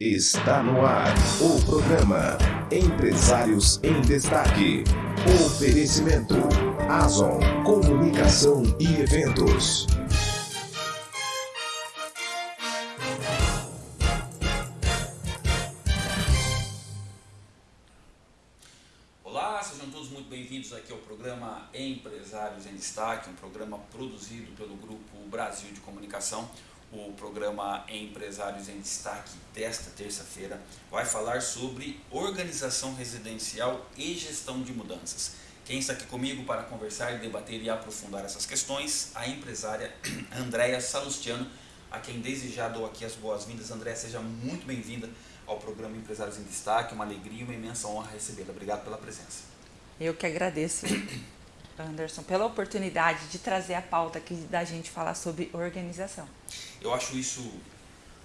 Está no ar o programa Empresários em Destaque. Oferecimento Azon Comunicação e Eventos. Olá, sejam todos muito bem-vindos aqui ao programa Empresários em Destaque, um programa produzido pelo Grupo Brasil de Comunicação. O programa Empresários em Destaque desta terça-feira vai falar sobre organização residencial e gestão de mudanças. Quem está aqui comigo para conversar, debater e aprofundar essas questões, a empresária Andréa Salustiano, a quem desde já dou aqui as boas-vindas. Andréa, seja muito bem-vinda ao programa Empresários em Destaque, uma alegria e uma imensa honra recebê-la. Obrigado pela presença. Eu que agradeço, Anderson, pela oportunidade de trazer a pauta aqui da gente falar sobre organização. Eu acho isso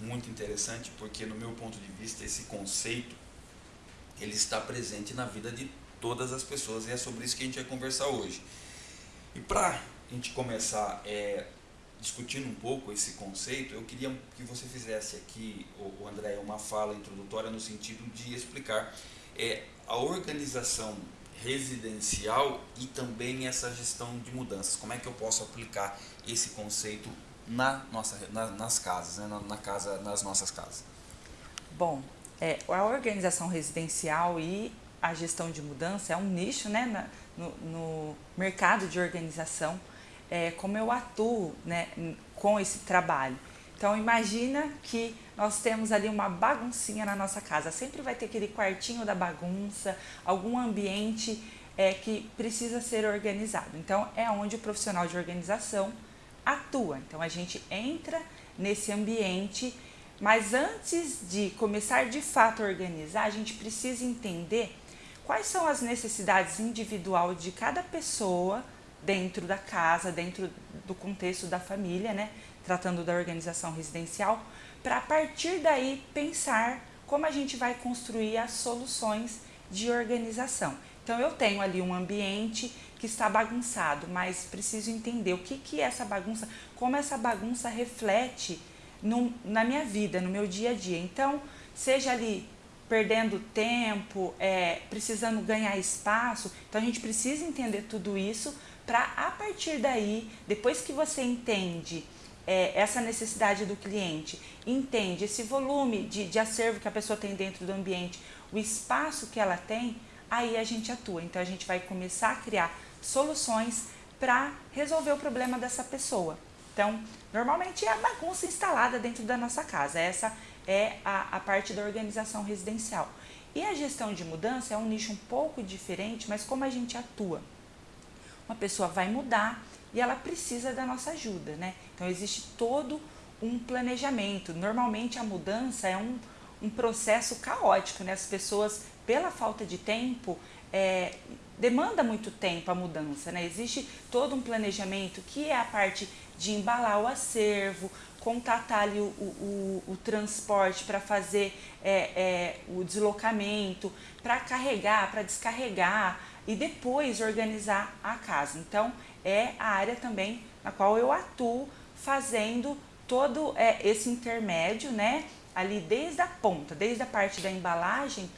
muito interessante porque, no meu ponto de vista, esse conceito ele está presente na vida de todas as pessoas e é sobre isso que a gente vai conversar hoje. E para a gente começar é, discutindo um pouco esse conceito, eu queria que você fizesse aqui, o André, uma fala introdutória no sentido de explicar é, a organização residencial e também essa gestão de mudanças. Como é que eu posso aplicar esse conceito na nossa, na, nas casas, né? na, na, casa, nas nossas casas? Bom, é, a organização residencial e a gestão de mudança é um nicho né, na, no, no mercado de organização. É, como eu atuo né, com esse trabalho. Então imagina que nós temos ali uma baguncinha na nossa casa. Sempre vai ter aquele quartinho da bagunça, algum ambiente é, que precisa ser organizado. Então é onde o profissional de organização atua. Então a gente entra nesse ambiente, mas antes de começar de fato a organizar, a gente precisa entender quais são as necessidades individual de cada pessoa dentro da casa, dentro do contexto da família, né? Tratando da organização residencial, para a partir daí pensar como a gente vai construir as soluções de organização. Então eu tenho ali um ambiente que está bagunçado, mas preciso entender o que, que é essa bagunça, como essa bagunça reflete no, na minha vida, no meu dia a dia. Então, seja ali perdendo tempo, é, precisando ganhar espaço, então a gente precisa entender tudo isso para a partir daí, depois que você entende é, essa necessidade do cliente, entende esse volume de, de acervo que a pessoa tem dentro do ambiente, o espaço que ela tem, aí a gente atua. Então a gente vai começar a criar soluções para resolver o problema dessa pessoa. Então, normalmente é a bagunça instalada dentro da nossa casa. Essa é a, a parte da organização residencial. E a gestão de mudança é um nicho um pouco diferente, mas como a gente atua? uma pessoa vai mudar e ela precisa da nossa ajuda, né? Então existe todo um planejamento. Normalmente a mudança é um, um processo caótico, né? As pessoas, pela falta de tempo, é, demanda muito tempo a mudança, né? Existe todo um planejamento que é a parte de embalar o acervo, contatar ali o, o, o, transporte para fazer é, é, o deslocamento, para carregar, para descarregar, e depois organizar a casa. Então, é a área também na qual eu atuo fazendo todo é, esse intermédio, né? Ali desde a ponta, desde a parte da embalagem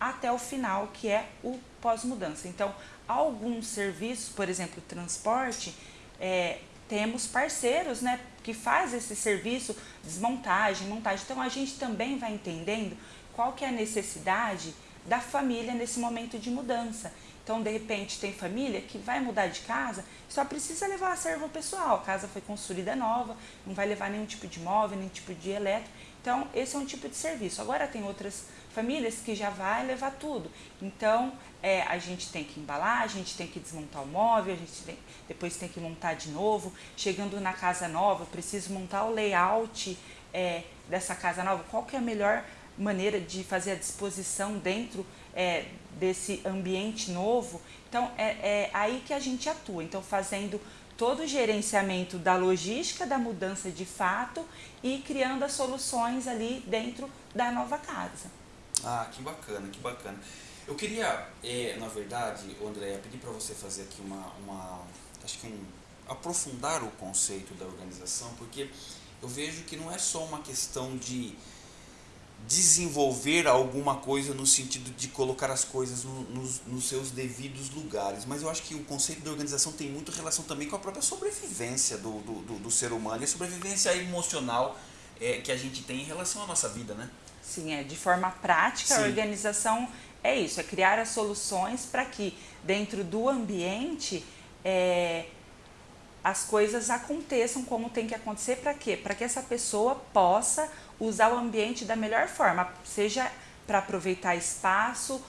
até o final, que é o pós-mudança. Então, alguns serviços, por exemplo, transporte, é, temos parceiros, né? Que faz esse serviço, desmontagem, montagem. Então, a gente também vai entendendo qual que é a necessidade da família nesse momento de mudança. Então, de repente, tem família que vai mudar de casa, só precisa levar a serva pessoal. A casa foi construída nova, não vai levar nenhum tipo de móvel, nenhum tipo de elétrico. Então, esse é um tipo de serviço. Agora, tem outras famílias que já vai levar tudo. Então, é, a gente tem que embalar, a gente tem que desmontar o móvel, a gente tem, depois tem que montar de novo. Chegando na casa nova, preciso montar o layout é, dessa casa nova. Qual que é a melhor maneira de fazer a disposição dentro é, desse ambiente novo. Então, é, é aí que a gente atua. Então, fazendo todo o gerenciamento da logística da mudança de fato e criando as soluções ali dentro da nova casa. Ah, que bacana, que bacana. Eu queria, é, na verdade, André, pedir para você fazer aqui uma, uma acho que um, aprofundar o conceito da organização, porque eu vejo que não é só uma questão de desenvolver alguma coisa no sentido de colocar as coisas no, nos, nos, seus devidos lugares, mas eu acho que o conceito de organização tem muito relação também com a própria sobrevivência do, do, do, do ser humano e a sobrevivência emocional é, que a gente tem em relação à nossa vida, né? Sim, é de forma prática, Sim. a organização é isso, é criar as soluções para que dentro do ambiente é, as coisas aconteçam como tem que acontecer para quê? Para que essa pessoa possa usar o ambiente da melhor forma, seja para aproveitar espaço,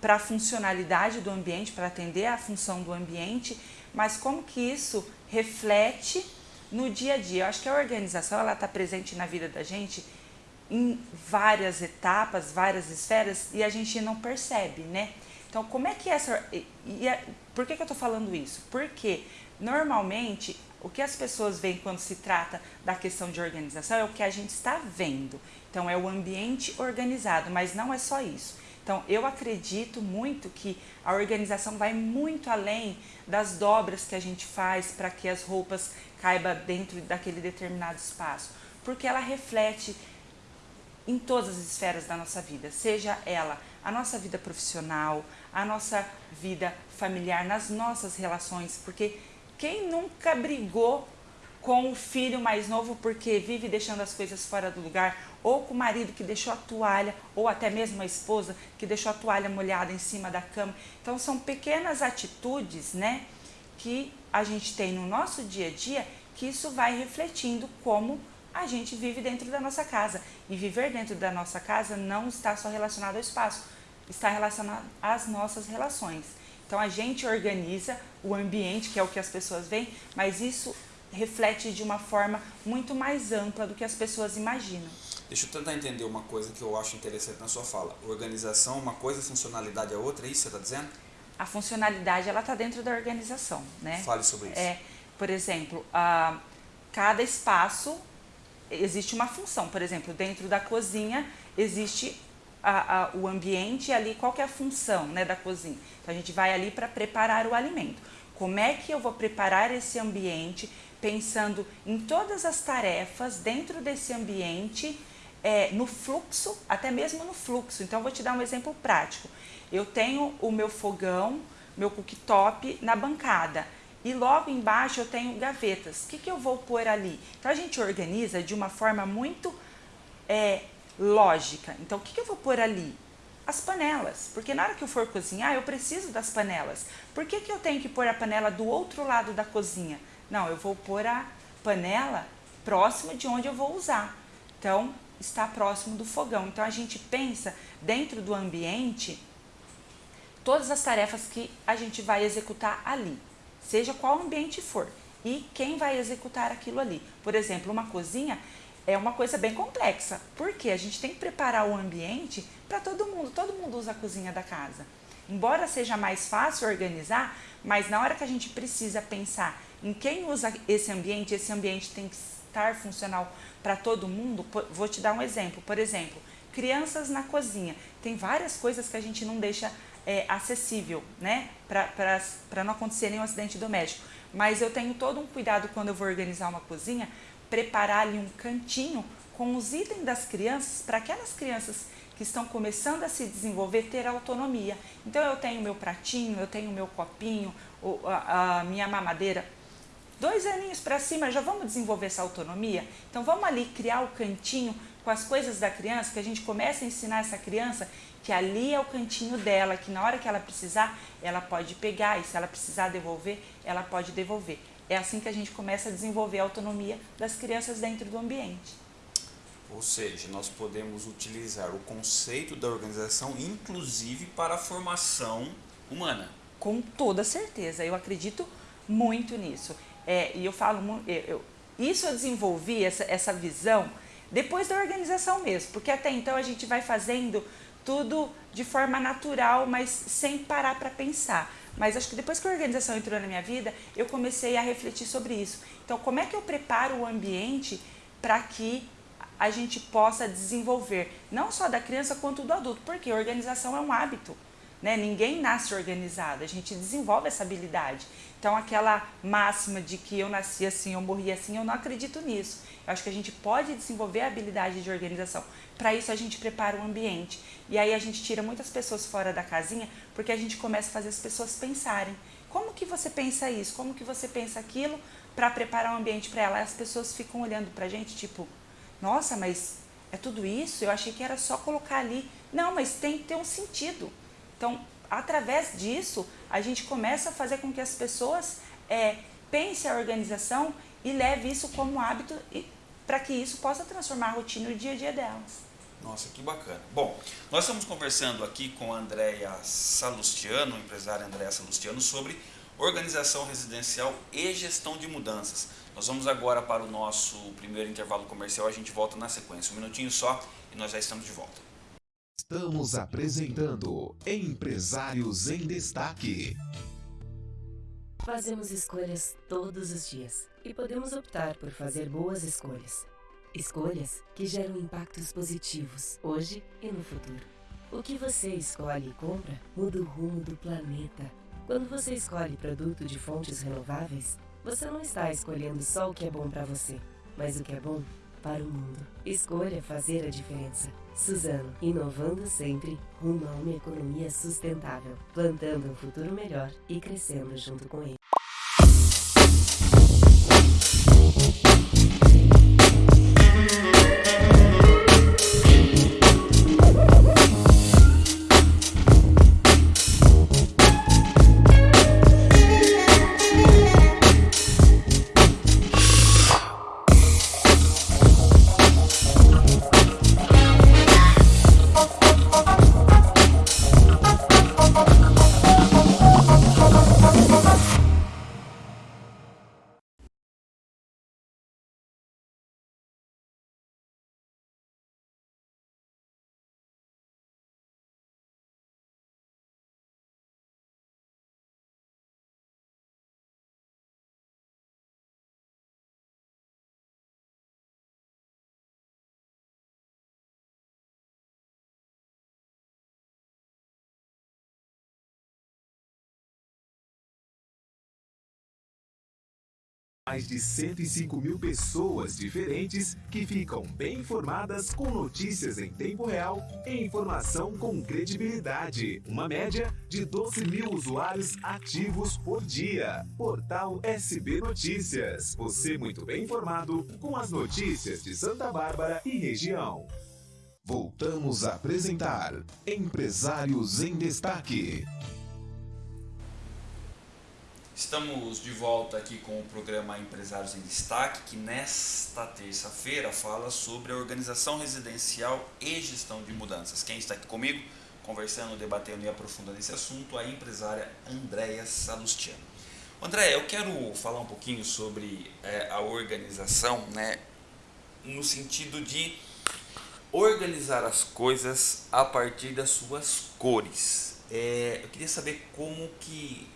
para a funcionalidade do ambiente, para atender a função do ambiente, mas como que isso reflete no dia a dia. Eu acho que a organização ela está presente na vida da gente em várias etapas, várias esferas e a gente não percebe, né? Então, como é que essa. E, e, por que, que eu estou falando isso? Porque normalmente o que as pessoas veem quando se trata da questão de organização é o que a gente está vendo. Então, é o ambiente organizado, mas não é só isso. Então, eu acredito muito que a organização vai muito além das dobras que a gente faz para que as roupas caibam dentro daquele determinado espaço, porque ela reflete em todas as esferas da nossa vida, seja ela a nossa vida profissional, a nossa vida familiar, nas nossas relações, porque quem nunca brigou com o filho mais novo porque vive deixando as coisas fora do lugar, ou com o marido que deixou a toalha, ou até mesmo a esposa que deixou a toalha molhada em cima da cama. Então são pequenas atitudes, né, que a gente tem no nosso dia a dia que isso vai refletindo como a gente vive dentro da nossa casa. E viver dentro da nossa casa não está só relacionado ao espaço, está relacionado às nossas relações. Então a gente organiza o ambiente, que é o que as pessoas veem, mas isso reflete de uma forma muito mais ampla do que as pessoas imaginam. Deixa eu tentar entender uma coisa que eu acho interessante na sua fala. Organização é uma coisa, funcionalidade é outra, é isso que você está dizendo? A funcionalidade ela está dentro da organização, né? Fale sobre isso. É, por exemplo, a, cada espaço existe uma função. Por exemplo, dentro da cozinha existe a, a, o ambiente ali, qual que é a função né, da cozinha? Então a gente vai ali para preparar o alimento. Como é que eu vou preparar esse ambiente pensando em todas as tarefas dentro desse ambiente, é, no fluxo, até mesmo no fluxo. Então eu vou te dar um exemplo prático. Eu tenho o meu fogão, meu cooktop na bancada e logo embaixo eu tenho gavetas. O que, que eu vou pôr ali? Então a gente organiza de uma forma muito é, lógica. Então, o que, que eu vou pôr ali? As panelas, porque na hora que eu for cozinhar, eu preciso das panelas. Por que, que eu tenho que pôr a panela do outro lado da cozinha? Não, eu vou pôr a panela próxima de onde eu vou usar. Então, está próximo do fogão. Então, a gente pensa dentro do ambiente todas as tarefas que a gente vai executar ali, seja qual ambiente for, e quem vai executar aquilo ali. Por exemplo, uma cozinha, é uma coisa bem complexa, porque a gente tem que preparar o ambiente para todo mundo, todo mundo usa a cozinha da casa. Embora seja mais fácil organizar, mas na hora que a gente precisa pensar em quem usa esse ambiente, esse ambiente tem que estar funcional para todo mundo. Vou te dar um exemplo, por exemplo, crianças na cozinha. Tem várias coisas que a gente não deixa é, acessível, né, para não acontecer nenhum acidente doméstico. Mas eu tenho todo um cuidado quando eu vou organizar uma cozinha preparar ali um cantinho com os itens das crianças para aquelas crianças que estão começando a se desenvolver ter autonomia. Então eu tenho meu pratinho, eu tenho meu copinho, a, a minha mamadeira. Dois aninhos para cima já vamos desenvolver essa autonomia. Então vamos ali criar o cantinho com as coisas da criança, que a gente comece a ensinar essa criança que ali é o cantinho dela, que na hora que ela precisar, ela pode pegar e se ela precisar devolver, ela pode devolver. É assim que a gente começa a desenvolver a autonomia das crianças dentro do ambiente. Ou seja, nós podemos utilizar o conceito da organização, inclusive para a formação humana. Com toda certeza, eu acredito muito nisso. É, e eu falo, eu, eu, isso eu desenvolvi, essa, essa visão, depois da organização mesmo, porque até então a gente vai fazendo tudo de forma natural, mas sem parar para pensar. Mas acho que depois que a organização entrou na minha vida, eu comecei a refletir sobre isso. Então, como é que eu preparo o ambiente para que a gente possa desenvolver, não só da criança quanto do adulto, porque organização é um hábito. Né? Ninguém nasce organizado, a gente desenvolve essa habilidade. Então, aquela máxima de que eu nasci assim, eu morri assim, eu não acredito nisso. Eu acho que a gente pode desenvolver a habilidade de organização. Para isso, a gente prepara o ambiente. E aí, a gente tira muitas pessoas fora da casinha, porque a gente começa a fazer as pessoas pensarem. Como que você pensa isso? Como que você pensa aquilo para preparar o um ambiente para ela? As pessoas ficam olhando para a gente, tipo, nossa, mas é tudo isso? Eu achei que era só colocar ali. Não, mas tem que ter um sentido. Então, através disso, a gente começa a fazer com que as pessoas é, pensem a organização e leve isso como hábito para que isso possa transformar a rotina e o dia a dia delas. Nossa, que bacana. Bom, nós estamos conversando aqui com a Andréia Salustiano, empresária Andréia Salustiano, sobre organização residencial e gestão de mudanças. Nós vamos agora para o nosso primeiro intervalo comercial, a gente volta na sequência. Um minutinho só e nós já estamos de volta. Estamos apresentando Empresários em Destaque. Fazemos escolhas todos os dias e podemos optar por fazer boas escolhas. Escolhas que geram impactos positivos hoje e no futuro. O que você escolhe e compra muda o rumo do planeta. Quando você escolhe produto de fontes renováveis, você não está escolhendo só o que é bom para você, mas o que é bom para o mundo. Escolha fazer a diferença. Suzano, inovando sempre rumo a uma economia sustentável, plantando um futuro melhor e crescendo junto com ele. Mais de 105 mil pessoas diferentes que ficam bem informadas com notícias em tempo real e informação com credibilidade. Uma média de 12 mil usuários ativos por dia. Portal SB Notícias. Você muito bem informado com as notícias de Santa Bárbara e região. Voltamos a apresentar Empresários em Destaque. Estamos de volta aqui com o programa Empresários em Destaque, que nesta terça-feira fala sobre a organização residencial e gestão de mudanças. Quem está aqui comigo, conversando, debatendo e aprofundando esse assunto, a empresária Andréia Salustiano. Andréia, eu quero falar um pouquinho sobre é, a organização, né, no sentido de organizar as coisas a partir das suas cores. É, eu queria saber como que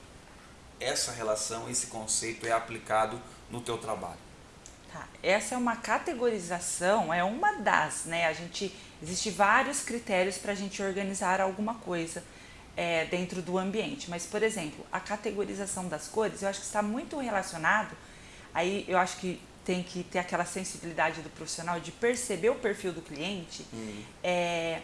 essa relação, esse conceito é aplicado no teu trabalho? Tá. Essa é uma categorização, é uma das, né? A gente existe vários critérios para a gente organizar alguma coisa é, dentro do ambiente. Mas, por exemplo, a categorização das cores, eu acho que está muito relacionado. Aí eu acho que tem que ter aquela sensibilidade do profissional de perceber o perfil do cliente. Hum. É,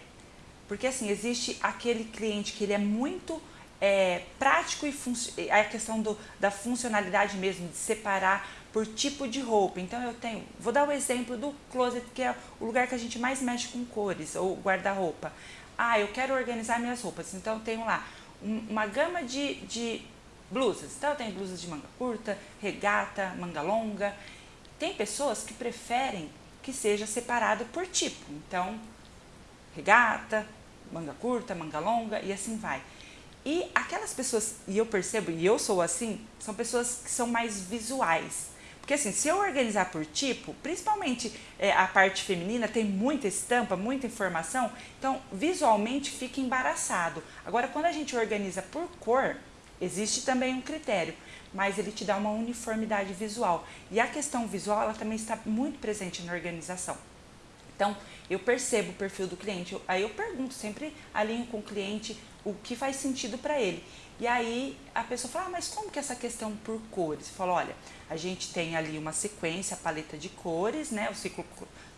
porque assim, existe aquele cliente que ele é muito é, prático e a questão do, da funcionalidade mesmo, de separar por tipo de roupa. Então eu tenho, vou dar o exemplo do closet, que é o lugar que a gente mais mexe com cores, ou guarda-roupa. Ah, eu quero organizar minhas roupas, então eu tenho lá uma gama de, de blusas. Então eu tenho blusas de manga curta, regata, manga longa. Tem pessoas que preferem que seja separado por tipo. Então, regata, manga curta, manga longa e assim vai. E aquelas pessoas, e eu percebo, e eu sou assim, são pessoas que são mais visuais. Porque assim, se eu organizar por tipo, principalmente é, a parte feminina tem muita estampa, muita informação, então visualmente fica embaraçado. Agora, quando a gente organiza por cor, existe também um critério, mas ele te dá uma uniformidade visual. E a questão visual, ela também está muito presente na organização. Então, eu percebo o perfil do cliente, aí eu pergunto, sempre alinho com o cliente o que faz sentido para ele. E aí a pessoa fala, ah, mas como que é essa questão por cores? Fala, olha, a gente tem ali uma sequência, a paleta de cores, né? O ciclo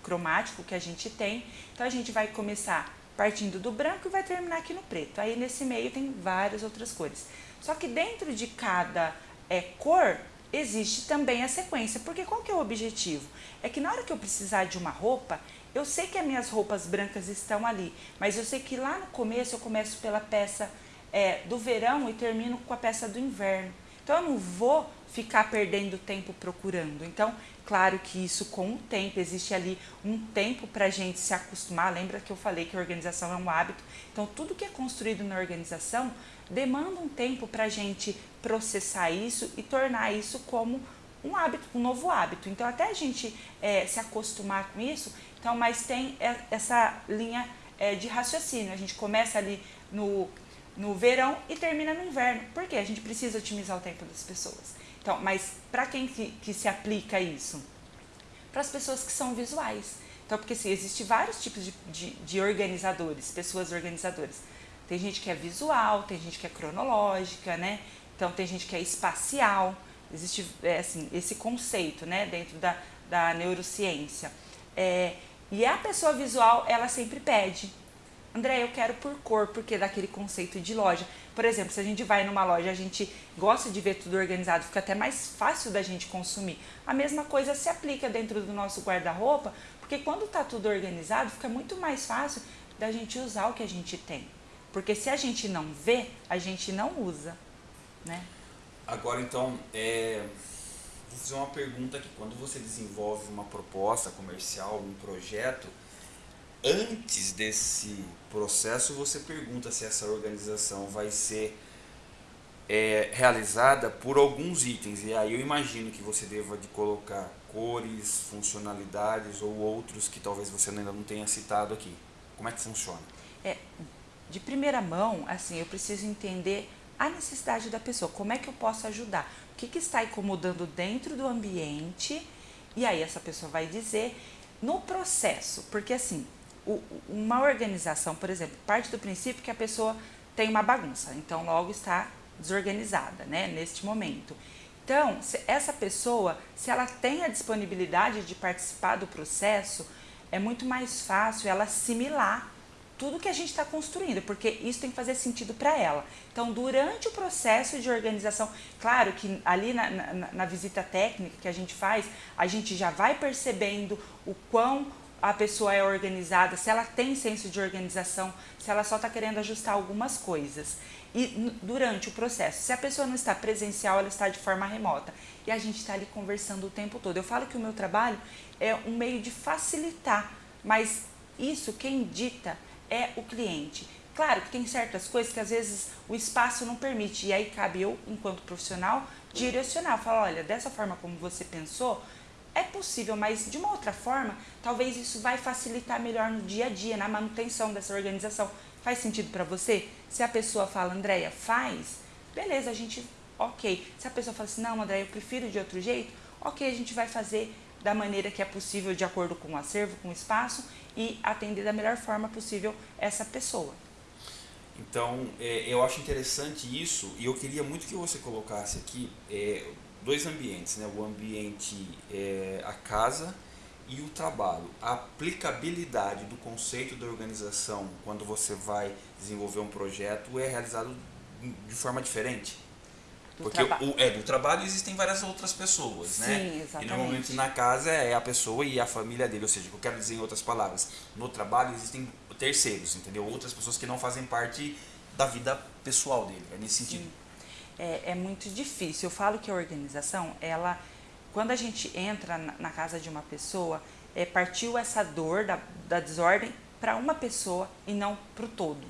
cromático que a gente tem. Então a gente vai começar partindo do branco e vai terminar aqui no preto. Aí nesse meio tem várias outras cores. Só que dentro de cada é, cor existe também a sequência, porque qual que é o objetivo? É que na hora que eu precisar de uma roupa, eu sei que as minhas roupas brancas estão ali, mas eu sei que lá no começo eu começo pela peça é, do verão e termino com a peça do inverno. Então eu não vou ficar perdendo tempo procurando. Então, claro que isso com o tempo, existe ali um tempo para a gente se acostumar. Lembra que eu falei que a organização é um hábito? Então, tudo que é construído na organização demanda um tempo para a gente processar isso e tornar isso como um hábito, um novo hábito. Então, até a gente é, se acostumar com isso, então, mas tem essa linha é, de raciocínio. A gente começa ali no, no verão e termina no inverno. Por quê? A gente precisa otimizar o tempo das pessoas. Então, mas para quem que, que se aplica isso? Para as pessoas que são visuais. Então, porque assim, existe vários tipos de, de, de organizadores, pessoas organizadoras. Tem gente que é visual, tem gente que é cronológica, né? Então tem gente que é espacial. Existe é, assim, esse conceito né, dentro da, da neurociência. É, e a pessoa visual, ela sempre pede. André, eu quero por cor, porque daquele conceito de loja. Por exemplo, se a gente vai numa loja, a gente gosta de ver tudo organizado, fica até mais fácil da gente consumir. A mesma coisa se aplica dentro do nosso guarda-roupa, porque quando está tudo organizado, fica muito mais fácil da gente usar o que a gente tem. Porque se a gente não vê, a gente não usa, né? Agora, então, é... vou fazer uma pergunta aqui. Quando você desenvolve uma proposta comercial, um projeto, antes desse processo, você pergunta se essa organização vai ser é, realizada por alguns itens. E aí eu imagino que você deva de colocar cores, funcionalidades ou outros que talvez você ainda não tenha citado aqui. Como é que funciona? É, de primeira mão, assim, eu preciso entender a necessidade da pessoa, como é que eu posso ajudar, o que, que está incomodando dentro do ambiente, e aí essa pessoa vai dizer no processo, porque assim, o, uma organização, por exemplo, parte do princípio que a pessoa tem uma bagunça, então logo está desorganizada, né, neste momento. Então, essa pessoa, se ela tem a disponibilidade de participar do processo, é muito mais fácil ela assimilar tudo que a gente está construindo, porque isso tem que fazer sentido para ela. Então, durante o processo de organização, claro que ali na, na, na, visita técnica que a gente faz, a gente já vai percebendo o quão a pessoa é organizada, se ela tem senso de organização, se ela só está querendo ajustar algumas coisas. E durante o processo, se a pessoa não está presencial, ela está de forma remota. E a gente está ali conversando o tempo todo. Eu falo que o meu trabalho é um meio de facilitar, mas isso quem dita é o cliente. Claro que tem certas coisas que às vezes o espaço não permite, e aí cabe eu, enquanto profissional, direcionar, falar, olha, dessa forma como você pensou, é possível, mas de uma outra forma, talvez isso vai facilitar melhor no dia a dia, na manutenção dessa organização. Faz sentido para você? Se a pessoa fala, Andréia, faz, beleza, a gente, ok. Se a pessoa fala assim, não, Andréia, eu prefiro de outro jeito, ok, a gente vai fazer da maneira que é possível, de acordo com o acervo, com o espaço, e atender da melhor forma possível essa pessoa. Então, é, eu acho interessante isso e eu queria muito que você colocasse aqui é, dois ambientes, né? o ambiente, é, a casa e o trabalho. A aplicabilidade do conceito da organização quando você vai desenvolver um projeto é realizado de forma diferente. Do Porque o, é, do trabalho existem várias outras pessoas, Sim, né? Exatamente. E normalmente na casa é a pessoa e a família dele, ou seja, eu quero dizer em outras palavras, no trabalho existem terceiros, entendeu? Outras pessoas que não fazem parte da vida pessoal dele, é nesse sentido. É, é, muito difícil. Eu falo que a organização, ela, quando a gente entra na, na casa de uma pessoa, é, partiu essa dor da, da desordem para uma pessoa e não para o todo.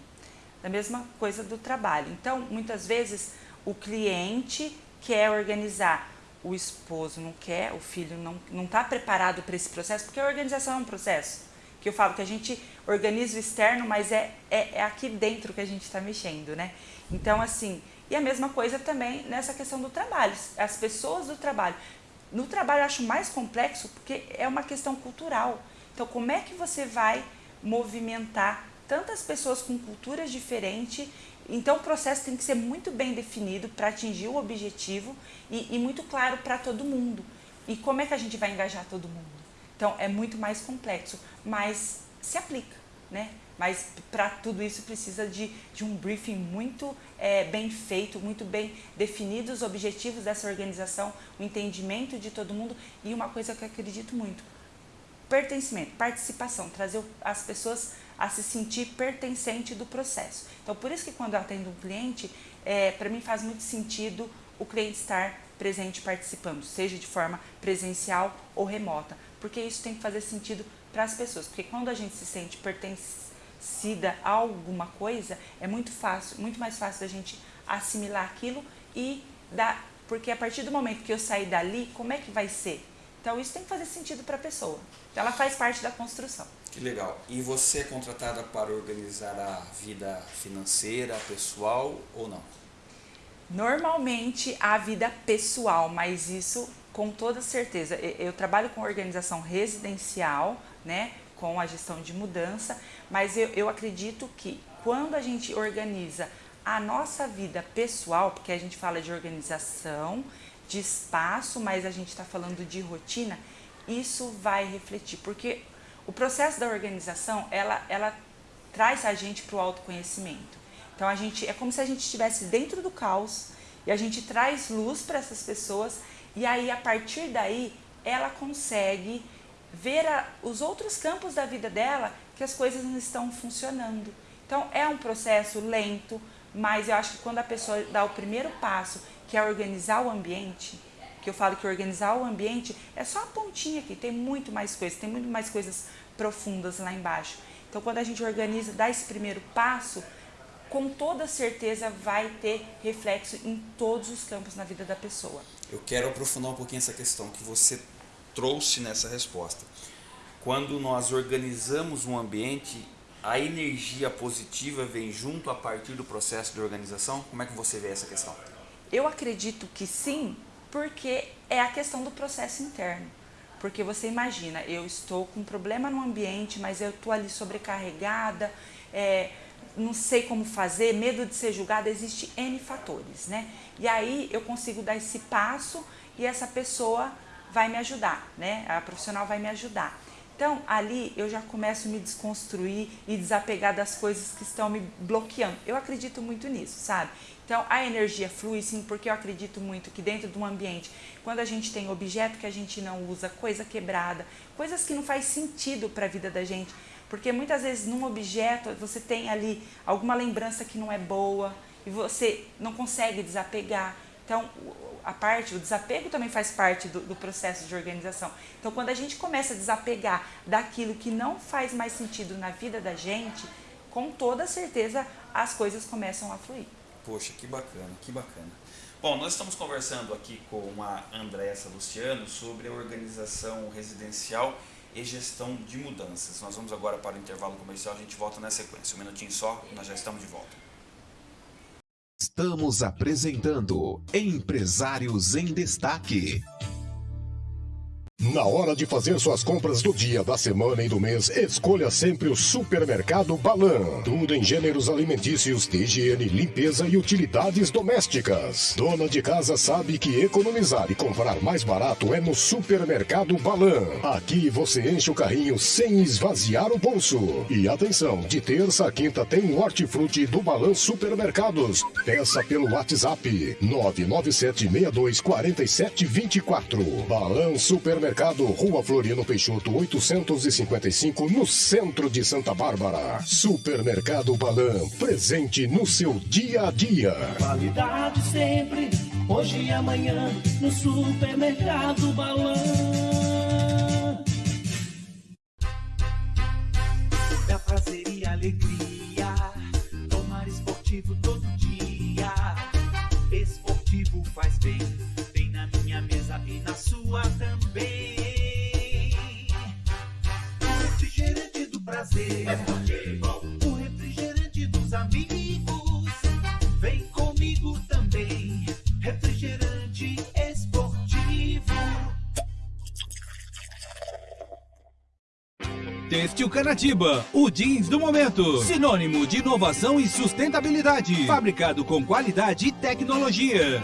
Da mesma coisa do trabalho. Então, muitas vezes o cliente quer organizar, o esposo não quer, o filho não está preparado para esse processo, porque a organização é um processo. Que eu falo que a gente organiza o externo, mas é, é, é aqui dentro que a gente está mexendo, né? Então, assim, e a mesma coisa também nessa questão do trabalho, as pessoas do trabalho. No trabalho eu acho mais complexo porque é uma questão cultural. Então, como é que você vai movimentar tantas pessoas com culturas diferentes, então o processo tem que ser muito bem definido para atingir o objetivo e, e muito claro para todo mundo. E como é que a gente vai engajar todo mundo? Então é muito mais complexo, mas se aplica, né? Mas para tudo isso precisa de, de um briefing muito é, bem feito, muito bem definidos os objetivos dessa organização, o entendimento de todo mundo e uma coisa que eu acredito muito, pertencimento, participação, trazer as pessoas a se sentir pertencente do processo. Então, por isso que quando eu atendo um cliente, é, para mim faz muito sentido o cliente estar presente participando, seja de forma presencial ou remota, porque isso tem que fazer sentido para as pessoas, porque quando a gente se sente pertencida a alguma coisa, é muito fácil, muito mais fácil da gente assimilar aquilo e dar, porque a partir do momento que eu sair dali, como é que vai ser? Então isso tem que fazer sentido para a pessoa. Ela faz parte da construção. Que legal. E você é contratada para organizar a vida financeira, pessoal ou não? Normalmente a vida pessoal, mas isso com toda certeza. Eu trabalho com organização residencial, né, com a gestão de mudança, mas eu, eu acredito que quando a gente organiza a nossa vida pessoal, porque a gente fala de organização, de espaço, mas a gente está falando de rotina, isso vai refletir, porque o processo da organização, ela, ela traz a gente para o autoconhecimento. Então a gente é como se a gente estivesse dentro do caos e a gente traz luz para essas pessoas e aí a partir daí ela consegue ver a, os outros campos da vida dela que as coisas não estão funcionando. Então é um processo lento, mas eu acho que quando a pessoa dá o primeiro passo que é organizar o ambiente, que eu falo que organizar o ambiente é só a pontinha aqui, tem muito mais coisas, tem muito mais coisas profundas lá embaixo. Então, quando a gente organiza, dá esse primeiro passo, com toda certeza vai ter reflexo em todos os campos na vida da pessoa. Eu quero aprofundar um pouquinho essa questão que você trouxe nessa resposta. Quando nós organizamos um ambiente, a energia positiva vem junto a partir do processo de organização? Como é que você vê essa questão? Eu acredito que sim, porque é a questão do processo interno. Porque você imagina, eu estou com um problema no ambiente, mas eu estou ali sobrecarregada, é, não sei como fazer, medo de ser julgada, existe N fatores, né? E aí eu consigo dar esse passo e essa pessoa vai me ajudar, né? A profissional vai me ajudar. Então, ali eu já começo a me desconstruir e desapegar das coisas que estão me bloqueando. Eu acredito muito nisso, sabe? Então, a energia flui sim, porque eu acredito muito que dentro de um ambiente, quando a gente tem objeto que a gente não usa, coisa quebrada, coisas que não faz sentido para a vida da gente, porque muitas vezes num objeto você tem ali alguma lembrança que não é boa e você não consegue desapegar. Então, a parte, o desapego também faz parte do, do, processo de organização. Então, quando a gente começa a desapegar daquilo que não faz mais sentido na vida da gente, com toda certeza as coisas começam a fluir. Poxa, que bacana, que bacana. Bom, nós estamos conversando aqui com a Andressa Luciano sobre a organização residencial e gestão de mudanças. Nós vamos agora para o intervalo comercial, a gente volta na sequência. Um minutinho só, nós já estamos de volta. Estamos apresentando Empresários em Destaque. Na hora de fazer suas compras do dia, da semana e do mês, escolha sempre o Supermercado Balan. Tudo em gêneros alimentícios, de higiene, limpeza e utilidades domésticas. Dona de casa sabe que economizar e comprar mais barato é no Supermercado Balan. Aqui você enche o carrinho sem esvaziar o bolso. E atenção, de terça a quinta tem o hortifruti do Balan Supermercados. Peça pelo WhatsApp 997624724. Balan Supermercado Supermercado, Rua Floriano Peixoto, 855, no centro de Santa Bárbara. Supermercado Balan, presente no seu dia a dia. Qualidade sempre, hoje e amanhã, no Supermercado Balan. Da prazer e alegria, Têxtil Canatiba, o jeans do momento. Sinônimo de inovação e sustentabilidade. Fabricado com qualidade e tecnologia.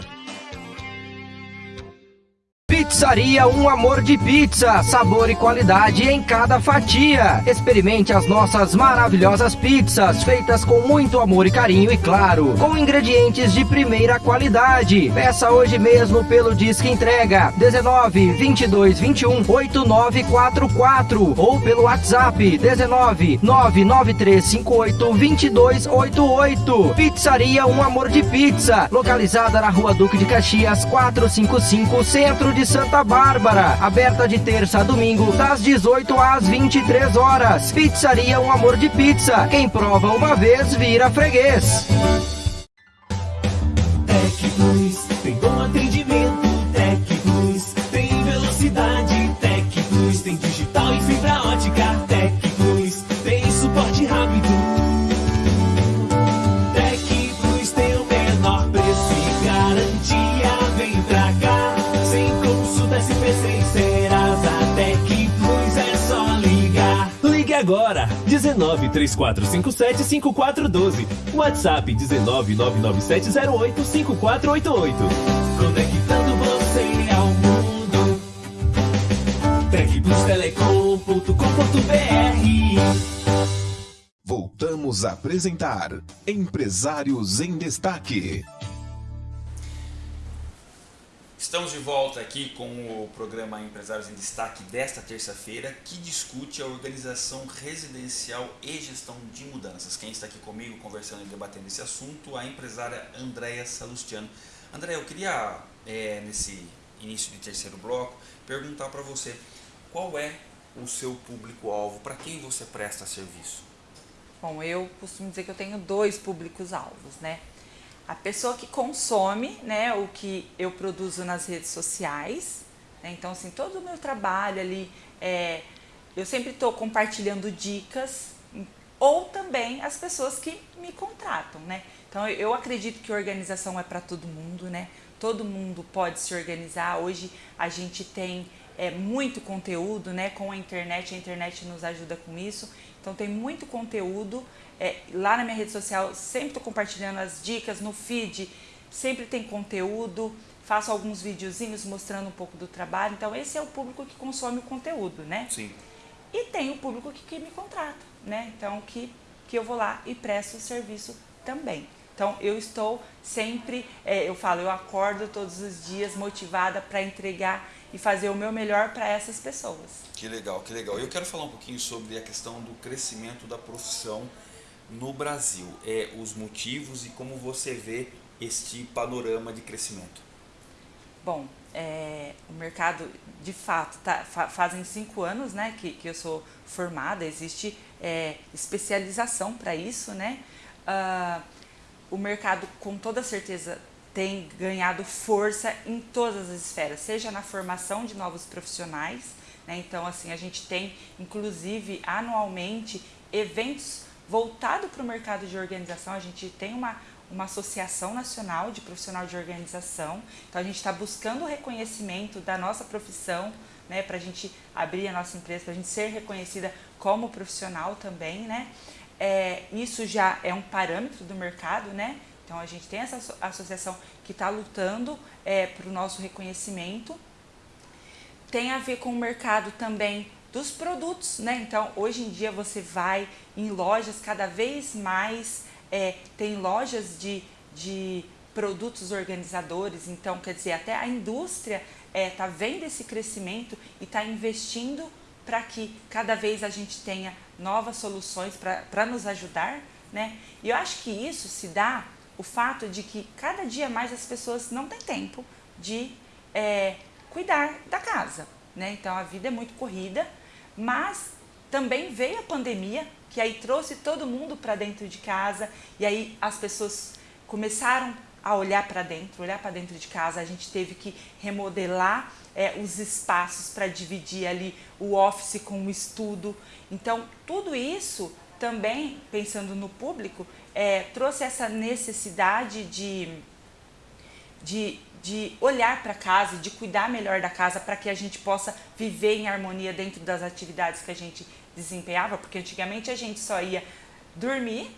Pizzaria Um Amor de Pizza, sabor e qualidade em cada fatia. Experimente as nossas maravilhosas pizzas, feitas com muito amor e carinho e claro, com ingredientes de primeira qualidade. Peça hoje mesmo pelo Disque Entrega 19 22 21 8944 ou pelo WhatsApp 19 99358 2288. Pizzaria Um Amor de Pizza, localizada na Rua Duque de Caxias 455, Centro de São Santa Bárbara, aberta de terça a domingo, das 18 às 23 horas. Pizzaria Um Amor de Pizza. Quem prova uma vez vira freguês. Tec Plus tem bom atendimento. 19 3457 5412. WhatsApp 19 99708 5488. Conectando você ao mundo. Tecplustelecom.com.br Voltamos a apresentar Empresários em Destaque. Estamos de volta aqui com o programa Empresários em Destaque desta terça-feira, que discute a organização residencial e gestão de mudanças. Quem está aqui comigo conversando e debatendo esse assunto, a empresária Andréia Salustiano. André, eu queria, é, nesse início de terceiro bloco, perguntar para você qual é o seu público-alvo, para quem você presta serviço? Bom, eu costumo dizer que eu tenho dois públicos-alvos, né? A pessoa que consome, né, o que eu produzo nas redes sociais, né? Então, assim, todo o meu trabalho ali, é, eu sempre estou compartilhando dicas, ou também as pessoas que me contratam, né? Então, eu acredito que organização é para todo mundo, né? Todo mundo pode se organizar. Hoje a gente tem é, muito conteúdo, né? Com a internet, a internet nos ajuda com isso. Então tem muito conteúdo. É, lá na minha rede social sempre estou compartilhando as dicas no feed, sempre tem conteúdo. Faço alguns videozinhos mostrando um pouco do trabalho. Então esse é o público que consome o conteúdo, né? Sim. E tem o público que, que me contrata, né? Então que, que eu vou lá e presto o serviço também. Então eu estou sempre, é, eu falo, eu acordo todos os dias motivada para entregar e fazer o meu melhor para essas pessoas. Que legal, que legal. Eu quero falar um pouquinho sobre a questão do crescimento da profissão no Brasil, é, os motivos e como você vê este panorama de crescimento. Bom, é, o mercado, de fato, tá, fa, fazem cinco anos né, que, que eu sou formada, existe é, especialização para isso, né? Uh, o mercado, com toda certeza, tem ganhado força em todas as esferas, seja na formação de novos profissionais, né? então assim a gente tem inclusive anualmente eventos voltados para o mercado de organização, a gente tem uma, uma associação nacional de profissional de organização, então a gente está buscando o reconhecimento da nossa profissão, né? para a gente abrir a nossa empresa, para a gente ser reconhecida como profissional também, né? É, isso já é um parâmetro do mercado, né? Então a gente tem essa associação que está lutando é, para o nosso reconhecimento. Tem a ver com o mercado também dos produtos, né? Então hoje em dia você vai em lojas cada vez mais, é, tem lojas de, de produtos organizadores, então quer dizer, até a indústria está é, vendo esse crescimento e está investindo para que cada vez a gente tenha novas soluções para nos ajudar, né? E eu acho que isso se dá o fato de que cada dia mais as pessoas não têm tempo de é, cuidar da casa, né? Então a vida é muito corrida, mas também veio a pandemia que aí trouxe todo mundo para dentro de casa e aí as pessoas começaram a olhar para dentro, olhar para dentro de casa. A gente teve que remodelar é, os espaços para dividir ali o office com o estudo. Então, tudo isso também, pensando no público, é, trouxe essa necessidade de, de, de olhar para casa, de cuidar melhor da casa para que a gente possa viver em harmonia dentro das atividades que a gente desempenhava, porque antigamente a gente só ia dormir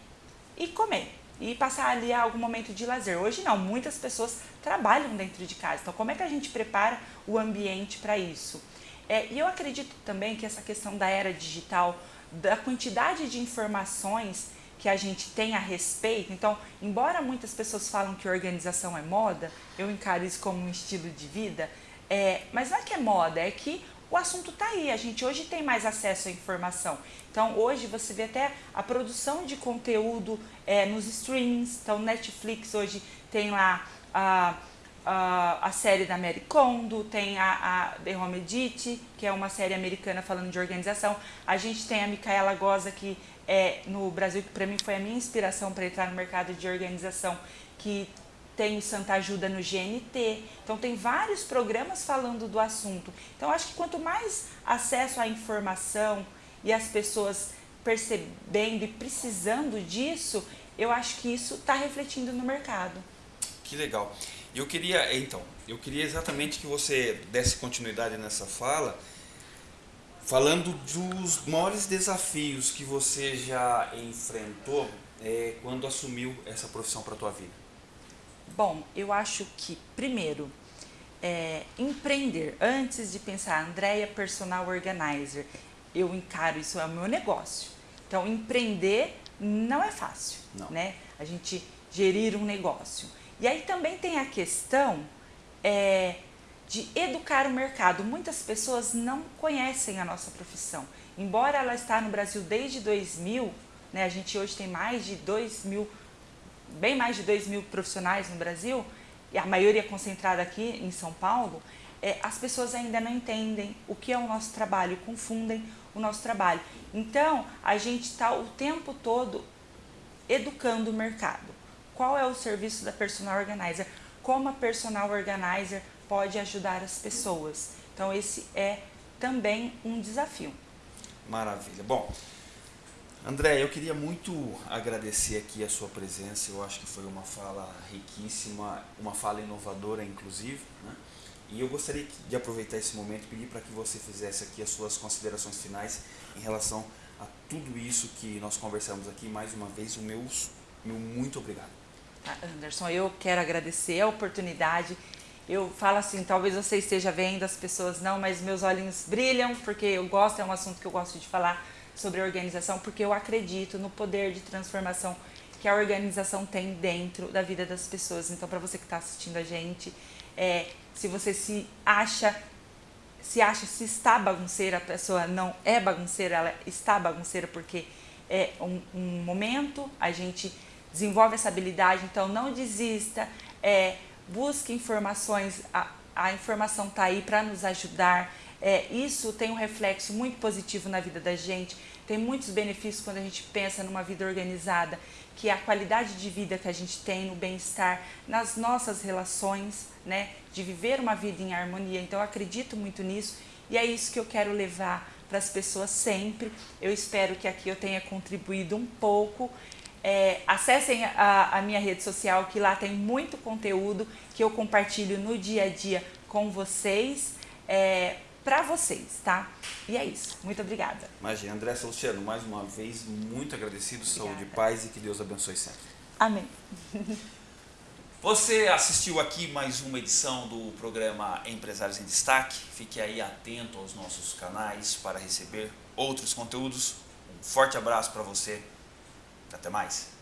e comer e passar ali algum momento de lazer. Hoje não, muitas pessoas trabalham dentro de casa. Então, como é que a gente prepara o ambiente para isso? É, e eu acredito também que essa questão da era digital, da quantidade de informações que a gente tem a respeito. Então, embora muitas pessoas falam que organização é moda, eu encaro isso como um estilo de vida, é, mas não é que é moda, é que o assunto está aí. A gente hoje tem mais acesso à informação. Então, hoje você vê até a produção de conteúdo é, nos streamings. Então, Netflix hoje tem lá a, a, a série da Mary Kondo, tem a, a The Home Edit, que é uma série americana falando de organização. A gente tem a Micaela Goza, que é no Brasil, que para mim foi a minha inspiração para entrar no mercado de organização, que tem o Santa Ajuda no GNT. Então tem vários programas falando do assunto. Então acho que quanto mais acesso à informação e as pessoas percebendo e precisando disso, eu acho que isso está refletindo no mercado. Que legal. Eu queria, então, eu queria exatamente que você desse continuidade nessa fala, falando dos maiores desafios que você já enfrentou é, quando assumiu essa profissão para a tua vida. Bom, eu acho que, primeiro, é, empreender, antes de pensar, Andréia Personal Organizer, eu encaro isso é o meu negócio. Então, empreender não é fácil, não. né? A gente gerir um negócio. E aí também tem a questão é, de educar o mercado. Muitas pessoas não conhecem a nossa profissão. Embora ela está no Brasil desde 2000, né, a gente hoje tem mais de 2 mil, bem mais de 2 mil profissionais no Brasil, e a maioria concentrada aqui em São Paulo, é, as pessoas ainda não entendem o que é o nosso trabalho, confundem o nosso trabalho. Então, a gente está o tempo todo educando o mercado. Qual é o serviço da personal organizer? Como a personal organizer pode ajudar as pessoas? Então, esse é também um desafio. Maravilha. Bom, André, eu queria muito agradecer aqui a sua presença. Eu acho que foi uma fala riquíssima, uma fala inovadora, inclusive. Né? E eu gostaria de aproveitar esse momento e pedir para que você fizesse aqui as suas considerações finais em relação a tudo isso que nós conversamos aqui. Mais uma vez, o meu, meu muito obrigado. Tá, Anderson, eu quero agradecer a oportunidade. Eu falo assim, talvez você esteja vendo, as pessoas não, mas meus olhinhos brilham porque eu gosto, é um assunto que eu gosto de falar sobre organização, porque eu acredito no poder de transformação que a organização tem dentro da vida das pessoas. Então, para você que está assistindo a gente, é, se você se acha, se acha, se está bagunceira, a pessoa não é bagunceira, ela está bagunceira porque é um, um momento, a gente desenvolve essa habilidade, então não desista, é, busque informações, a, a informação está aí para nos ajudar, é, isso tem um reflexo muito positivo na vida da gente, tem muitos benefícios quando a gente pensa numa vida organizada, que a qualidade de vida que a gente tem no bem-estar, nas nossas relações, né, de viver uma vida em harmonia. Então eu acredito muito nisso e é isso que eu quero levar para as pessoas sempre. Eu espero que aqui eu tenha contribuído um pouco. É, acessem a, a minha rede social, que lá tem muito conteúdo que eu compartilho no dia a dia com vocês, é, para vocês, tá? E é isso. Muito obrigada. Imagina, André Luciano, mais uma vez, muito agradecido, obrigada. saúde, paz e que Deus abençoe sempre. Amém. Você assistiu aqui mais uma edição do programa Empresários em Destaque. Fique aí atento aos nossos canais para receber outros conteúdos. Um forte abraço para você. Até mais.